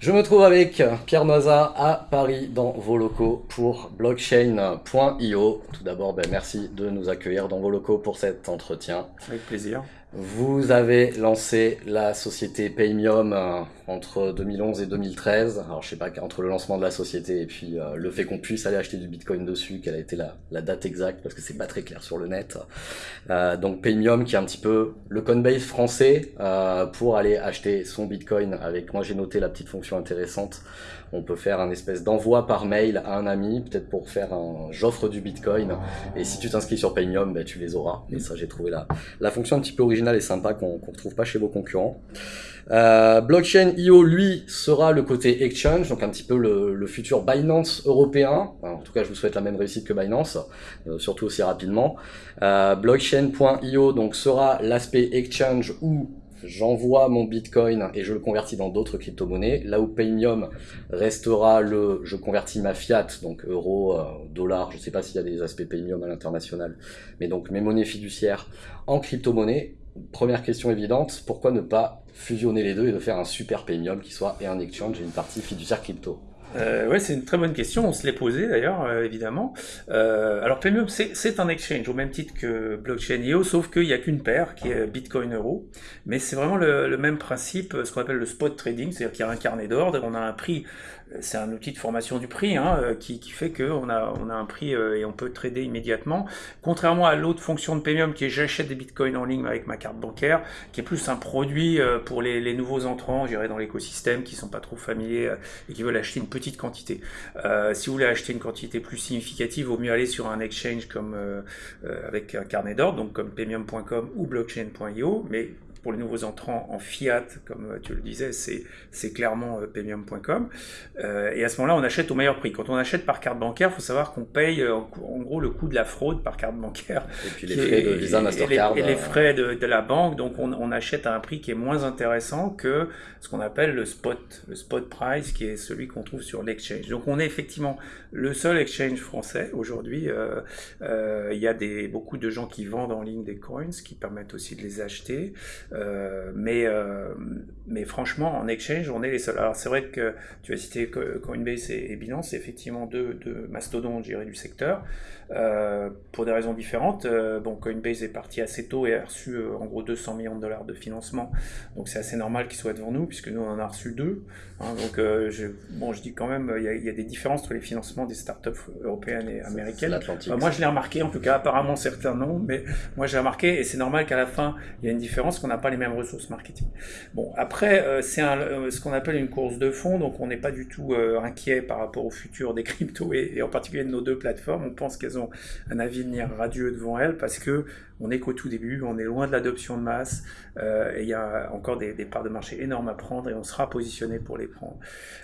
Je me trouve avec Pierre Noisa à Paris dans vos locaux pour blockchain.io. Tout d'abord, ben, merci de nous accueillir dans vos locaux pour cet entretien. Avec plaisir. Vous avez lancé la société Paymium euh, entre 2011 et 2013. Alors je sais pas, entre le lancement de la société et puis euh, le fait qu'on puisse aller acheter du Bitcoin dessus, quelle a été la, date exacte, parce que c'est pas très clair sur le net. Euh, donc Paymium qui est un petit peu le Coinbase français euh, pour aller acheter son Bitcoin avec, moi j'ai noté la petite fonction intéressante, on peut faire un espèce d'envoi par mail à un ami, peut-être pour faire un j'offre du Bitcoin, et si tu t'inscris sur Paymium, ben, tu les auras. Et ça j'ai trouvé la, la fonction un petit peu originale et sympa qu'on ne retrouve pas chez vos concurrents. Euh, blockchain lui, sera le côté exchange, donc un petit peu le, le futur Binance européen. en tout cas, je vous souhaite la même réussite que Binance, euh, surtout aussi rapidement. Euh, Blockchain.io, donc sera l'aspect exchange où j'envoie mon bitcoin et je le convertis dans d'autres crypto-monnaies, là où Paymium restera le je convertis ma fiat, donc euro, euh, dollar, je sais pas s'il y a des aspects Paymium à l'international, mais donc mes monnaies fiduciaires en crypto-monnaie. Première question évidente, pourquoi ne pas fusionner les deux et de faire un super Paymium qui soit et un exchange et une partie fiduciaire crypto? Euh, ouais, c'est une très bonne question. On se l'est posé d'ailleurs, euh, évidemment. Euh, alors Premium, c'est un exchange au même titre que Blockchain.io, sauf qu'il n'y a qu'une paire qui est Bitcoin Euro. Mais c'est vraiment le, le, même principe, ce qu'on appelle le spot trading, c'est-à-dire qu'il y a un carnet d'ordre, on a un prix c'est un outil de formation du prix hein, euh, qui, fait qu'on a, on a un prix euh, et on peut trader immédiatement. Contrairement à l'autre fonction de Premium qui est j'achète des bitcoins en ligne avec ma carte bancaire, qui est plus un produit euh, pour les, nouveaux entrants, je dirais, dans l'écosystème, qui sont pas trop familiers et qui veulent acheter une petite quantité. Si vous voulez acheter une quantité plus significative, il vaut mieux aller sur un exchange comme avec un carnet d'ordre, donc comme premium.com ou blockchain.io, mais pour les nouveaux entrants en fiat, comme tu le disais, c'est clairement euh, premium.com. Euh, et à ce moment-là, on achète au meilleur prix. Quand on achète par carte bancaire, il faut savoir qu'on paye euh, en, gros le coût de la fraude par carte bancaire. Et puis les frais de Visa, Mastercard. Et les, frais de, de, la banque. Donc on, on, achète à un prix qui est moins intéressant que ce qu'on appelle le spot, le spot price, qui est celui qu'on trouve sur l'exchange. Donc on est effectivement le seul exchange français aujourd'hui. Euh, euh, il y a des, beaucoup de gens qui vendent en ligne des coins, qui permettent aussi de les acheter. Euh, mais, euh, mais franchement, en exchange, on est les seuls. Alors c'est vrai que tu as cité Coinbase et, Binance, c'est effectivement deux, deux mastodontes, du secteur, euh, pour des raisons différentes. Bon, Coinbase est parti assez tôt et a reçu en gros 200 millions de dollars de financement, donc c'est assez normal qu'il soit devant nous, puisque nous on en a reçu deux. Hein, donc je, bon, je dis quand même, il y, a, il y, a, des différences entre les financements des startups européennes et américaines. moi je l'ai remarqué, en tout cas apparemment certains non, mais moi j'ai remarqué et c'est normal qu'à la fin il y a une différence qu'on n'a pas les mêmes ressources marketing. Bon, après, euh, c'est euh, ce qu'on appelle une course de fond, donc on n'est pas du tout euh, inquiet par rapport au futur des cryptos et, et, en particulier de nos deux plateformes. On pense qu'elles ont un avenir radieux devant elles parce que on n'est qu'au tout début, on est loin de l'adoption de masse, euh, et il y a encore des, parts de marché énormes à prendre et on sera positionné pour les prendre.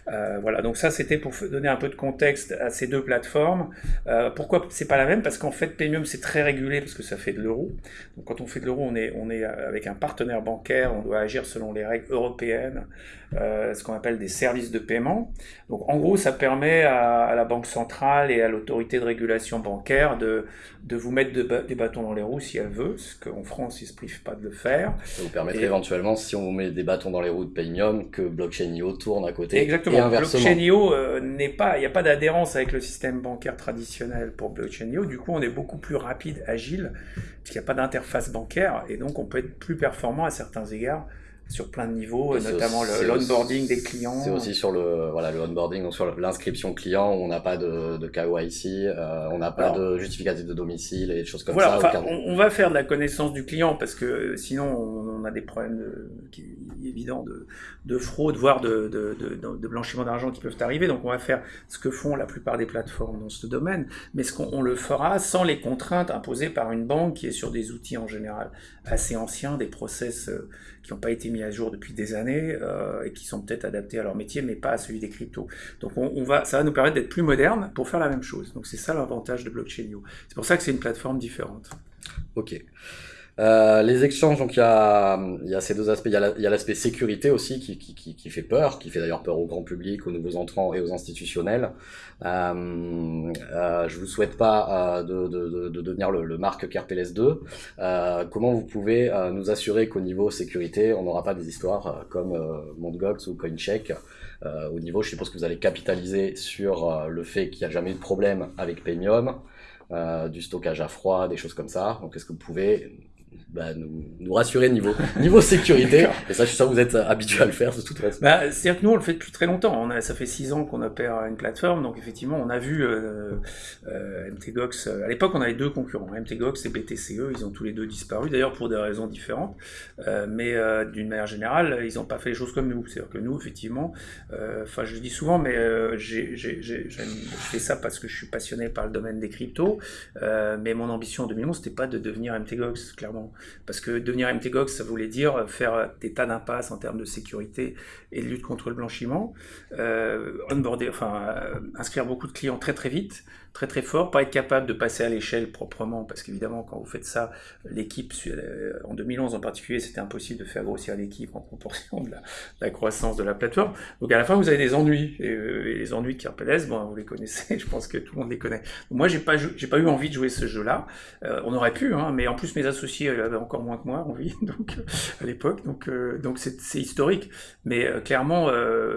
Euh, voilà, donc ça c'était pour donner un peu de contexte à ces deux plateformes. Euh, pourquoi c'est pas la même? Parce qu'en fait Premium c'est très régulé parce que ça fait de l'euro. Donc quand on fait de l'euro, on est, on est avec un partenaire bancaire, on doit agir selon les règles européennes, ce qu'on appelle des services de paiement. Donc en gros ça permet à, la banque centrale et à l'autorité de régulation bancaire de, de vous mettre de, des bâtons dans les roues si veut, ce qu'en France, ils se privent pas de le faire. Ça vous permettrait et... éventuellement, si on vous met des bâtons dans les roues de Paymium, que Blockchain.io tourne à côté. Exactement. Et inversement. Blockchain.io euh, n'est pas, il n'y a pas d'adhérence avec le système bancaire traditionnel pour Blockchain.io. Du coup, on est beaucoup plus rapide, agile, puisqu'il n'y a pas d'interface bancaire, et donc on peut être plus performant à certains égards sur plein de niveaux, notamment l'onboarding des clients. C'est aussi sur le voilà le onboarding, donc sur l'inscription client, où on n'a pas de, de KYC, euh, on n'a pas Alors, de justificatif de domicile et des choses comme voilà, ça. Enfin, on, on, va faire de la connaissance du client parce que sinon on, on a des problèmes de, qui, évidents de, de fraude, voire de, de, de blanchiment d'argent qui peuvent arriver. Donc on va faire ce que font la plupart des plateformes dans ce domaine, mais ce qu'on le fera sans les contraintes imposées par une banque qui est sur des outils en général assez anciens, des process euh, qui n'ont pas été mis à jour depuis des années euh, et qui sont peut-être adaptés à leur métier, mais pas à celui des cryptos. Donc on, va, ça va nous permettre d'être plus moderne pour faire la même chose. Donc c'est ça l'avantage de Blockchain.io. C'est pour ça que c'est une plateforme différente. Ok. Euh, les exchanges, donc il y a, y a ces deux aspects. Il y a l'aspect sécurité aussi qui, qui, qui, qui, fait peur, qui fait d'ailleurs peur au grand public, aux nouveaux entrants et aux institutionnels. Euh, euh, je vous souhaite pas euh, de, de, de, devenir le, le Marc Kerpeles 2. Euh, comment vous pouvez nous assurer qu'au niveau sécurité, on n'aura pas des histoires comme euh, Mt. Gox ou CoinCheck au niveau, je suppose que vous allez capitaliser sur le fait qu'il n'y a jamais eu de problème avec Paymium, du stockage à froid, des choses comme ça. Donc, est-ce que vous pouvez bah, nous, nous, rassurer niveau, niveau sécurité. Et ça, je suis sûr que vous êtes habitué à le faire de toute façon. Bah, C'est-à-dire que nous, on le fait depuis très longtemps. On a, ça fait six ans qu'on opère une plateforme. Donc, effectivement, on a vu euh, euh, MTGOX. Euh, à l'époque, on avait deux concurrents, MTGOX et BTCE. Ils ont tous les deux disparu, d'ailleurs, pour des raisons différentes. Euh, mais euh, d'une manière générale, ils n'ont pas fait les choses comme nous. C'est-à-dire que nous, effectivement, euh, enfin, je le dis souvent, mais j'ai fait ça parce que je suis passionné par le domaine des cryptos. mais mon ambition en 2011, c'était pas de devenir MTGOX, clairement. Parce que devenir MTGOX, ça voulait dire faire des tas d'impasses en termes de sécurité et de lutte contre le blanchiment, euh, euh, inscrire beaucoup de clients très très vite, très très fort, pas être capable de passer à l'échelle proprement, parce qu'évidemment, quand vous faites ça, l'équipe, euh, en 2011 en particulier, c'était impossible de faire grossir l'équipe en proportion de la, croissance de la plateforme. Donc à la fin, vous avez des ennuis, et, les ennuis de KRPLS, bon, vous les connaissez, je pense que tout le monde les connaît. moi, j'ai pas, pas eu envie de jouer ce jeu-là. on aurait pu, hein, mais en plus, mes associés avaient encore moins que moi envie, donc à l'époque, donc donc c'est historique. Mais clairement,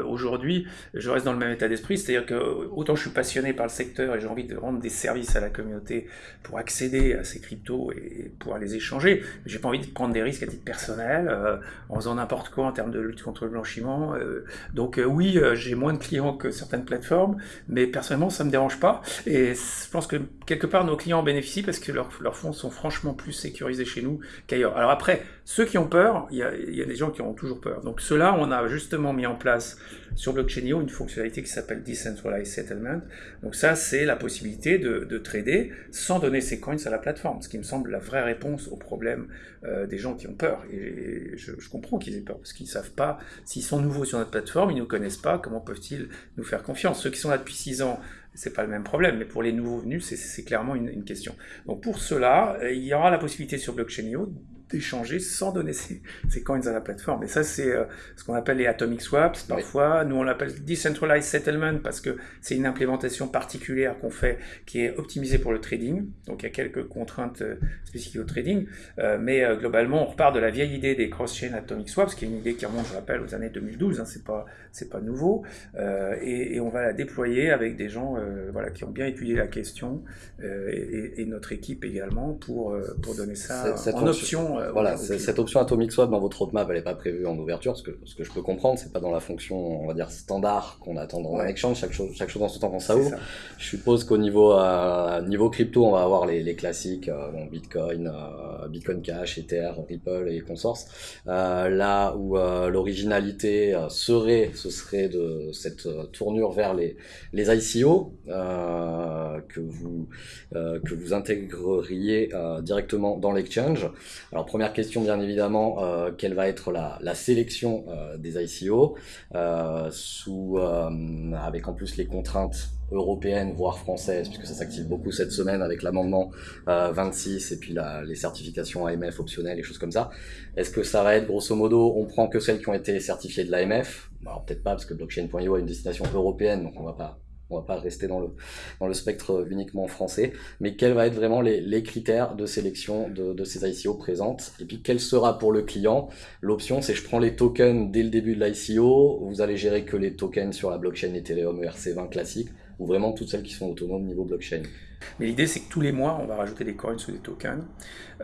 aujourd'hui, je reste dans le même état d'esprit, c'est-à-dire que autant je suis passionné par le secteur et j'ai envie de rendre des services à la communauté pour accéder à ces cryptos et pouvoir les échanger, j'ai pas envie de prendre des risques à titre personnel euh, en faisant n'importe quoi en termes de lutte contre le blanchiment. Euh, donc euh, oui, j'ai moins de clients que certaines plateformes, mais personnellement ça me dérange pas et je pense que quelque part nos clients en bénéficient parce que leurs, fonds sont franchement plus sécurisés chez nous qu'ailleurs. Alors après, ceux qui ont peur, il y a, y a des gens qui ont toujours peur. Donc ceux-là, on a justement mis en place sur Blockchainio une fonctionnalité qui s'appelle Decentralized Settlement. Donc ça, c'est la possibilité de, de, trader sans donner ses coins à la plateforme, ce qui me semble la vraie réponse au problème euh, des gens qui ont peur. Et je, comprends qu'ils aient peur, parce qu'ils ne savent pas, s'ils sont nouveaux sur notre plateforme, ils ne nous connaissent pas, comment peuvent-ils nous faire confiance? Ceux qui sont là depuis 6 ans, c'est pas le même problème, mais pour les nouveaux venus, c'est clairement une, une, question. Donc pour cela, il y aura la possibilité sur Blockchainio d'échanger sans donner ses, ses, coins à la plateforme. Et ça, c'est euh, ce qu'on appelle les atomic swaps. Parfois, nous, on l'appelle decentralized settlement parce que c'est une implémentation particulière qu'on fait qui est optimisée pour le trading. Donc, il y a quelques contraintes euh, spécifiques au trading. Euh, mais euh, globalement, on repart de la vieille idée des cross-chain atomic swaps, qui est une idée qui remonte, je rappelle, aux années 2012. Hein, c'est pas, c'est pas nouveau. Euh, et, et, on va la déployer avec des gens, voilà, qui ont bien étudié la question et, et, notre équipe également pour, pour donner ça cette, en option euh, voilà, cette option Atomic Swap dans votre roadmap, elle n'est pas prévue en ouverture, ce que, ce que je peux comprendre, c'est pas dans la fonction, on va dire, standard qu'on attend dans un exchange, chaque chose, chaque chose dans son temps quand ça ouvre. Je suppose qu'au niveau, euh, niveau crypto, on va avoir les, les classiques, euh, bon, Bitcoin, euh, Bitcoin Cash, Ether, Ripple et consorts. Euh, là où l'originalité serait, ce serait de cette tournure vers les, les ICO, que vous, que vous intégreriez directement dans l'exchange. Alors première question bien évidemment, euh, quelle va être la, la sélection euh, des ICO euh, sous, euh, avec en plus les contraintes européennes voire françaises puisque ça s'active beaucoup cette semaine avec l'amendement 26 et puis la, les certifications AMF optionnelles et choses comme ça. Est-ce que ça va être grosso modo on prend que celles qui ont été certifiées de l'AMF Alors peut-être pas parce que blockchain.io a une destination européenne donc on va pas on va pas rester dans le, dans le spectre uniquement français, mais quels vont être vraiment les, les critères de sélection de, de, ces ICO présentes, et puis quelle sera pour le client? L'option, c'est je prends les tokens dès le début de l'ICO, vous allez gérer que les tokens sur la blockchain Ethereum ERC20 classique, ou vraiment toutes celles qui sont autonomes niveau blockchain. Mais l'idée, c'est que tous les mois, on va rajouter des coins ou des tokens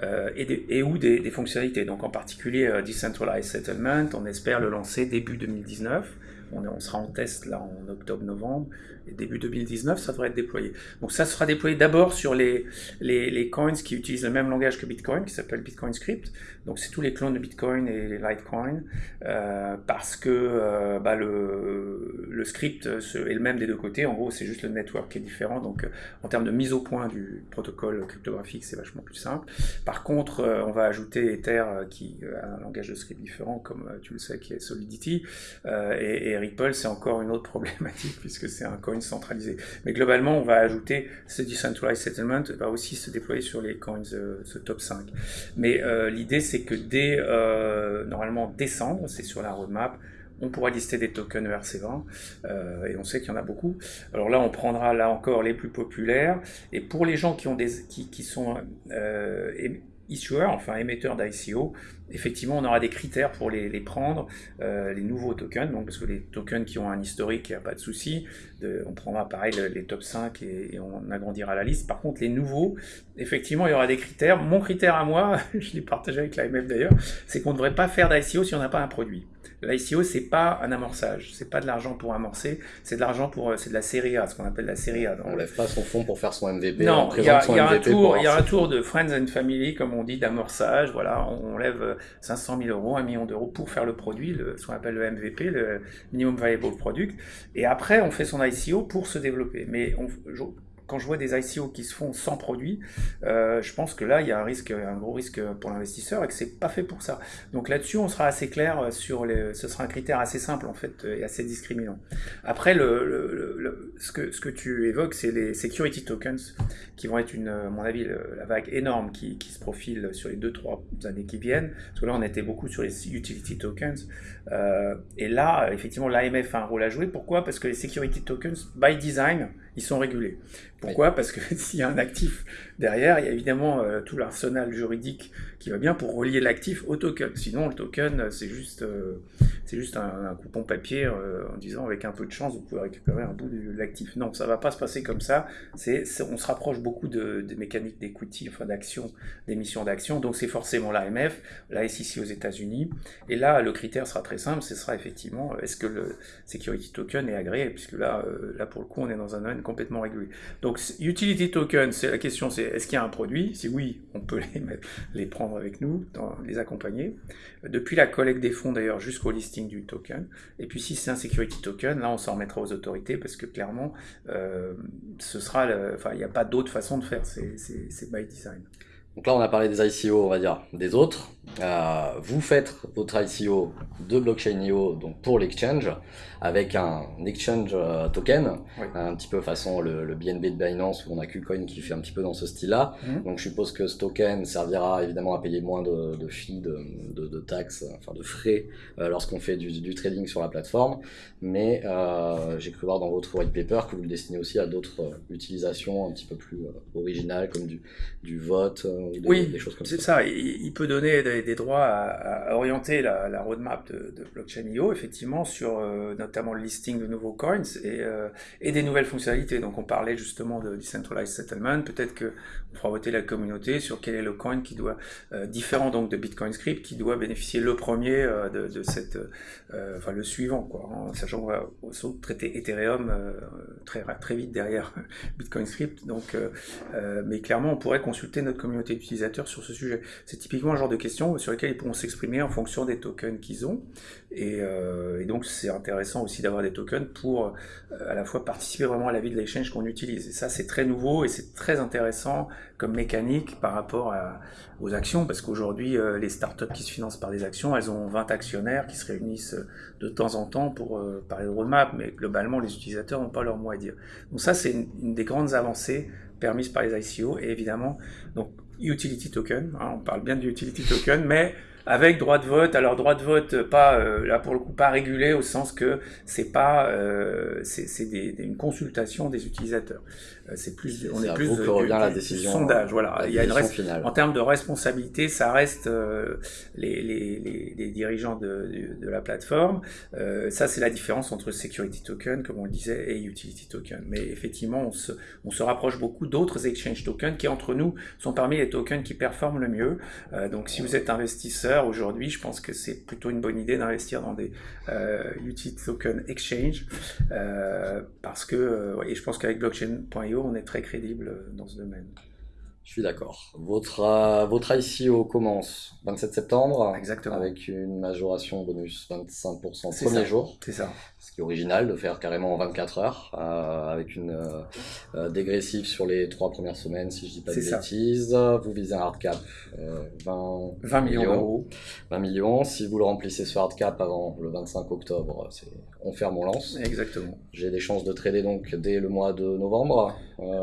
euh, et, des, et, ou des, des, fonctionnalités. Donc en particulier, euh, Decentralized Settlement, on espère le lancer début 2019. On, on sera en test là en octobre-novembre début 2019, ça devrait être déployé. Donc ça sera déployé d'abord sur les, les, coins qui utilisent le même langage que Bitcoin, qui s'appelle Bitcoin Script. Donc c'est tous les clones de Bitcoin et les Litecoin, euh, parce que euh, bah, le, le script est le même des deux côtés. En gros, c'est juste le network qui est différent. Donc euh, en termes de mise au point du protocole cryptographique, c'est vachement plus simple. Par contre, euh, on va ajouter Ether qui a un langage de script différent, comme tu le sais, qui est Solidity. Et, et, Ripple, c'est encore une autre problématique, puisque c'est un coin centralisé. Mais globalement, on va ajouter ce Decentralized Settlement, va aussi se déployer sur les coins, ce top 5. Mais l'idée, c'est que dès euh, normalement décembre, c'est sur la roadmap, on pourra lister des tokens ERC20 euh, et on sait qu'il y en a beaucoup. Alors là, on prendra là encore les plus populaires et pour les gens qui ont des qui, qui sont issuers, enfin émetteurs d'ICO, effectivement, on aura des critères pour les, prendre, euh, les nouveaux tokens, donc, parce que les tokens qui ont un historique, il n'y a pas de souci, on prendra pareil les top 5 et, on agrandira la liste. Par contre, les nouveaux, effectivement, il y aura des critères. Mon critère à moi, je l'ai partagé avec l'AMF d'ailleurs, c'est qu'on ne devrait pas faire d'ICO si on n'a pas un produit. L'ICO, c'est pas un amorçage, c'est pas de l'argent pour amorcer, c'est de l'argent pour, c'est de la série A, ce qu'on appelle la série A. On lève pas son fonds pour faire son MVP. Non, il y a, un tour, il y a un tour de friends and family, comme on dit, d'amorçage. Voilà, on lève 500 000 euros, 1 million d'euros pour faire le produit, le, ce qu'on appelle le MVP, le minimum viable product. Et après, on fait son ICO pour se développer. Mais on, quand je vois des ICO qui se font sans produit, euh, je pense que là, il y a un risque, un gros risque pour l'investisseur et que c'est pas fait pour ça. Donc là-dessus, on sera assez clair sur les, ce sera un critère assez simple en fait et assez discriminant. Après, le, ce, que, ce que tu évoques, c'est les security tokens qui vont être une, à mon avis, la vague énorme qui, qui se profile sur les 2-3 années qui viennent. Parce que là, on était beaucoup sur les utility tokens. Euh, et là, effectivement, l'AMF a un rôle à jouer. Pourquoi? Parce que les security tokens, by design, ils sont régulés. Pourquoi? Parce que s'il y a un actif derrière, il y a évidemment euh, tout l'arsenal juridique qui va bien pour relier l'actif au token. Sinon, le token, euh, c'est juste, euh, c'est juste un, coupon papier en disant avec un peu de chance, vous pouvez récupérer un bout de l'actif. Non, ça va pas se passer comme ça. C'est, on se rapproche beaucoup de, des mécaniques d'equity, enfin d'action, d'émission d'action. Donc c'est forcément l'AMF, la SEC aux États-Unis. Et là, le critère sera très simple. Ce sera effectivement est-ce que le security token est agréé, puisque là, là pour le coup, on est dans un domaine complètement régulé. Donc utility token, c'est la question, c'est est-ce qu'il y a un produit? Si oui, on peut les, prendre avec nous, les accompagner. Depuis la collecte des fonds d'ailleurs jusqu'au listing du token. Et puis si c'est un security token, là on s'en remettra aux autorités parce que clairement, euh, ce sera, enfin il n'y a pas d'autre façon de faire, c'est by design. Donc là, on a parlé des ICO, on va dire, des autres. Euh, vous faites votre ICO de Blockchain.io donc pour l'exchange avec un exchange euh, token, un petit peu façon le, BNB de Binance où on a KuCoin qui fait un petit peu dans ce style-là. Mhm. Donc je suppose que ce token servira évidemment à payer moins de, de fees, de, taxes, enfin de frais euh, lorsqu'on fait du, trading sur la plateforme. Mais j'ai cru voir dans votre white paper que vous le destinez aussi à d'autres utilisations un petit peu plus originales comme du, du vote oui, C'est ça, il, peut donner des, droits à, orienter la, roadmap de, de Blockchain.io, effectivement, sur euh, notamment le listing de nouveaux coins et, euh, et, des nouvelles fonctionnalités. Donc on parlait justement de Decentralized Settlement, peut-être que on fera voter la communauté sur quel est le coin qui doit, euh, différent donc de Bitcoin Script, qui doit bénéficier le premier de, cette, enfin le suivant, quoi, hein, sachant qu'on va aussi traiter Ethereum très, très vite derrière Bitcoin Script. Donc, mais clairement, on pourrait consulter notre communauté utilisateurs sur ce sujet. C'est typiquement un genre de questions sur lesquelles ils pourront s'exprimer en fonction des tokens qu'ils ont. Et, euh, donc c'est intéressant aussi d'avoir des tokens pour euh, à la fois participer vraiment à la vie de l'échange qu'on utilise. Et ça c'est très nouveau et c'est très intéressant comme mécanique par rapport aux actions, parce qu'aujourd'hui euh, les startups qui se financent par des actions, elles ont 20 actionnaires qui se réunissent de temps en temps pour parler de roadmap, mais globalement les utilisateurs n'ont pas leur mot à dire. Donc ça c'est une, une des grandes avancées permises par les ICO et évidemment donc utility token, hein, on parle bien du utility token, mais avec droit de vote. Alors droit de vote, pas euh, là pour le coup pas régulé au sens que c'est pas euh, c'est une consultation des utilisateurs. Euh, c'est plus on est, plus que revient la décision sondage. Voilà, il y a une finale. en termes de responsabilité, ça reste les, les, les, dirigeants de, de, la plateforme. ça c'est la différence entre security token comme on le disait et utility token. Mais effectivement on se on se rapproche beaucoup d'autres exchange tokens qui entre nous sont parmi les tokens qui performent le mieux. donc si vous êtes investisseur aujourd'hui, je pense que c'est plutôt une bonne idée d'investir dans des euh, utility token exchange euh, parce que, euh, et je pense qu'avec blockchain.io, on est très crédible dans ce domaine. Je suis d'accord. Votre, euh, votre ICO commence 27 septembre. Exactement. Avec une majoration bonus 25% le premier jour. C'est ça. Ce qui est original de faire carrément en 24 heures, euh, avec une euh, euh, dégressive sur les trois premières semaines, si je dis pas de bêtises. Vous visez un hard cap 20, 20 millions d'euros. 20 millions. Si vous le remplissez ce hard cap avant le 25 octobre, c'est on ferme, on lance. Exactement. J'ai des chances de trader donc dès le mois de novembre.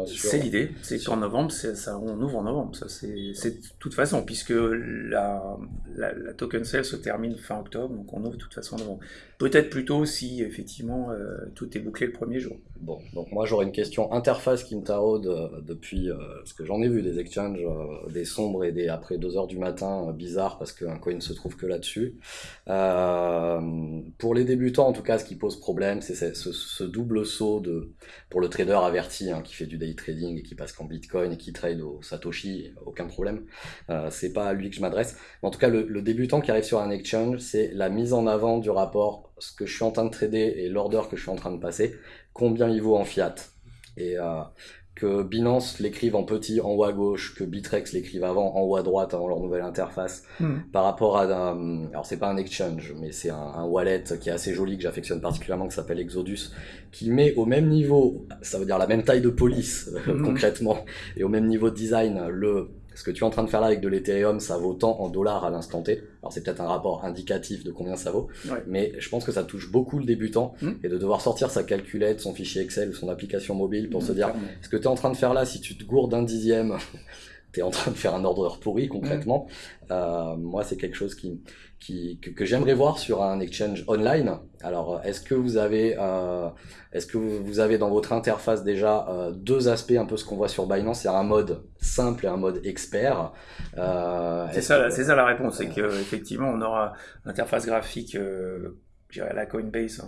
C'est l'idée. C'est qu'en novembre, ça, on ouvre en novembre. Ça, c'est de toute façon, puisque la, la, token sale se termine fin octobre, donc on ouvre de toute façon en novembre. Peut-être plutôt si effectivement, tout est bouclé le premier jour. Bon, donc moi j'aurais une question interface qui me taraude depuis, parce que j'en ai vu des exchanges, des sombres et des après 2 heures du matin, bizarres parce qu'un coin ne se trouve que là-dessus. pour les débutants, en tout cas, ce qui pose problème, c'est ce, double saut de, pour le trader averti hein, qui fait du day trading et qui passe qu'en Bitcoin et qui trade au Satoshi, aucun problème. c'est pas à lui que je m'adresse. En tout cas, le, le débutant qui arrive sur un exchange, c'est la mise en avant du rapport, ce que je suis en train de trader et l'order que je suis en train de passer, combien il vaut en fiat. Et euh, que Binance l'écrive en petit en haut à gauche, que Bitrex l'écrive avant en haut à droite avant leur nouvelle interface, hmm. par rapport à un, alors c'est pas un exchange, mais c'est un, wallet qui est assez joli que j'affectionne particulièrement, qui s'appelle Exodus, qui met au même niveau, ça veut dire la même taille de police hmm. concrètement, et au même niveau de design le ce que tu es en train de faire là avec de l'Ethereum, ça vaut tant en dollars à l'instant T. Alors c'est peut-être un rapport indicatif de combien ça vaut, mais je pense que ça touche beaucoup le débutant hmm. et de devoir sortir sa calculette, son fichier Excel ou son application mobile pour hmm, se dire ce que tu es en train de faire là, si tu te gourdes un dixième, tu es en train de faire un ordre pourri concrètement. Hmm. Euh, moi, c'est quelque chose qui, que, j'aimerais voir sur un exchange online. Alors, est-ce que vous avez, euh, est-ce que vous avez dans votre interface déjà euh, deux aspects, un peu ce qu'on voit sur Binance, c'est un mode simple et un mode expert. Euh, c'est ça, c'est ça la réponse, c'est qu'effectivement on aura l'interface graphique la Coinbase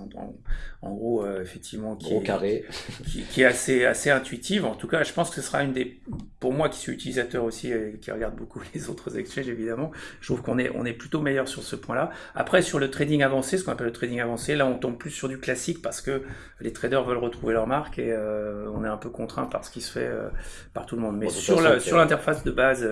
en, gros euh, effectivement qui est, carré. qui, est assez assez intuitive. En tout cas je pense que ce sera une des pour moi qui suis utilisateur aussi et qui regarde beaucoup les autres exchanges évidemment je trouve qu'on est on est plutôt meilleur sur ce point là après sur le trading avancé ce qu'on appelle le trading avancé là on tombe plus sur du classique parce que les traders veulent retrouver leur marque et euh, on est un peu contraint par ce qui se fait euh, par tout le monde. Mais sur la, sur l'interface de base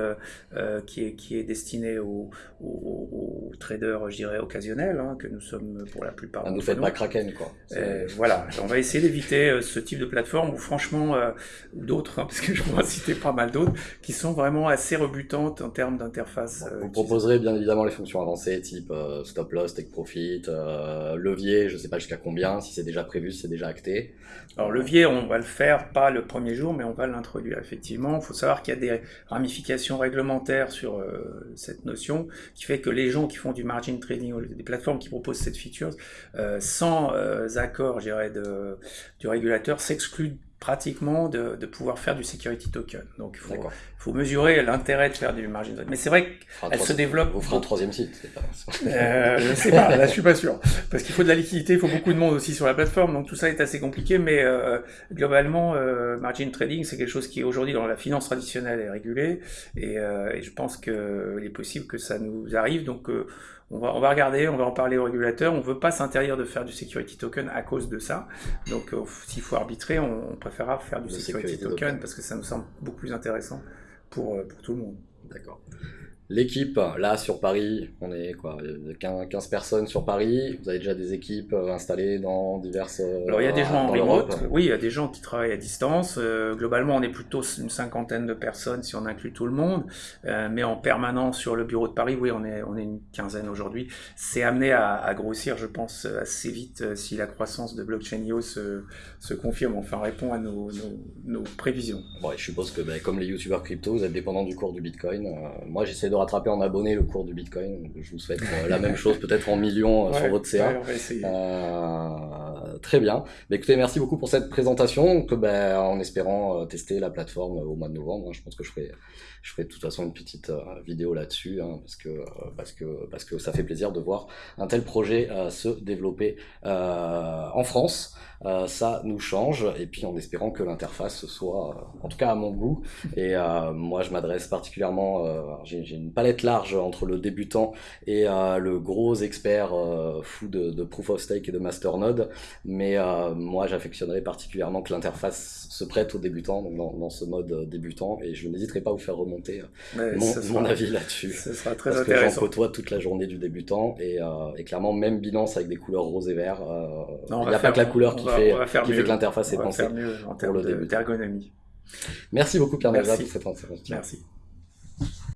qui est qui est destinée aux, aux, traders je dirais occasionnels hein, que nous sommes pour la plupart. Ah, nous faites pas Kraken, quoi. Euh, voilà, on va essayer d'éviter euh, ce type de plateforme ou franchement, euh, d'autres, hein, parce que je pourrais citer pas mal d'autres, qui sont vraiment assez rebutantes en termes d'interface. vous proposerez bien évidemment les fonctions avancées, type stop loss, take profit, levier, je sais pas jusqu'à combien, si c'est déjà prévu, si c'est déjà acté. Alors levier, on va le faire pas le premier jour, mais on va l'introduire effectivement. Il faut savoir qu'il y a des ramifications réglementaires sur cette notion, qui fait que les gens qui font du margin trading, des plateformes qui proposent cette feature, euh, sans euh, accord, je dirais, de, du régulateur, s'excluent pratiquement de, de, pouvoir faire du security token. Donc il faut, faut mesurer l'intérêt de faire du margin token. Mais c'est vrai qu'elle se développe. Vous ferez un troisième site, c'est pas. euh, je sais pas, là je suis pas sûr, parce qu'il faut de la liquidité, il faut beaucoup de monde aussi sur la plateforme, donc tout ça est assez compliqué. Mais euh, globalement, euh, margin trading, c'est quelque chose qui aujourd'hui dans la finance traditionnelle est régulé, et, et je pense qu'il est possible que ça nous arrive. Donc on va, on va regarder, on va en parler au régulateur. On ne veut pas s'interdire de faire du security token à cause de ça. Donc, euh, s'il faut arbitrer, on, préférera faire du security, token, parce que ça nous semble beaucoup plus intéressant pour, euh, pour tout le monde. D'accord. L'équipe, là sur Paris, on est quoi 15 personnes sur Paris. Vous avez déjà des équipes euh, installées dans diverses. Euh, Alors il y a des gens en remote, oui, il y a des gens qui travaillent à distance. Euh, globalement, on est plutôt une cinquantaine de personnes si on inclut tout le monde. mais en permanence sur le bureau de Paris, oui, on est, on est une quinzaine aujourd'hui. C'est amené à, grossir, je pense, assez vite si la croissance de Blockchain.io se, se confirme, enfin répond à nos, nos, prévisions. Bon, je suppose que ben, comme les youtubeurs crypto, vous êtes dépendant du cours du Bitcoin. moi, j'essaie de rattraper en abonné le cours du Bitcoin. Je vous souhaite euh, la même chose, peut-être en millions euh, sur votre CA. Euh, très bien. Mais écoutez, merci beaucoup pour cette présentation. Que, ben, en espérant tester la plateforme au mois de novembre, hein, je pense que je ferai, je ferai de toute façon une petite vidéo là-dessus, hein, parce que parce que parce que ça fait plaisir de voir un tel projet se développer en France. Euh, ça nous change, et puis en espérant que l'interface soit, euh, en tout cas à mon goût, et euh, moi je m'adresse particulièrement, j'ai une palette large entre le débutant et le gros expert fou de, Proof of Stake et de Masternode, mais moi j'affectionnerais particulièrement que l'interface se prête aux débutants, donc dans, ce mode débutant, et je n'hésiterai pas à vous faire remonter mon, avis là-dessus. Ce sera très parce intéressant. que j'en côtoie toute la journée du débutant, et, et, clairement même Binance avec des couleurs rose et vert, il n'y a pas que la couleur qui fait, qui fait que l'interface est pensée en termes d'ergonomie. Merci beaucoup Pierre pour cette intervention. Merci.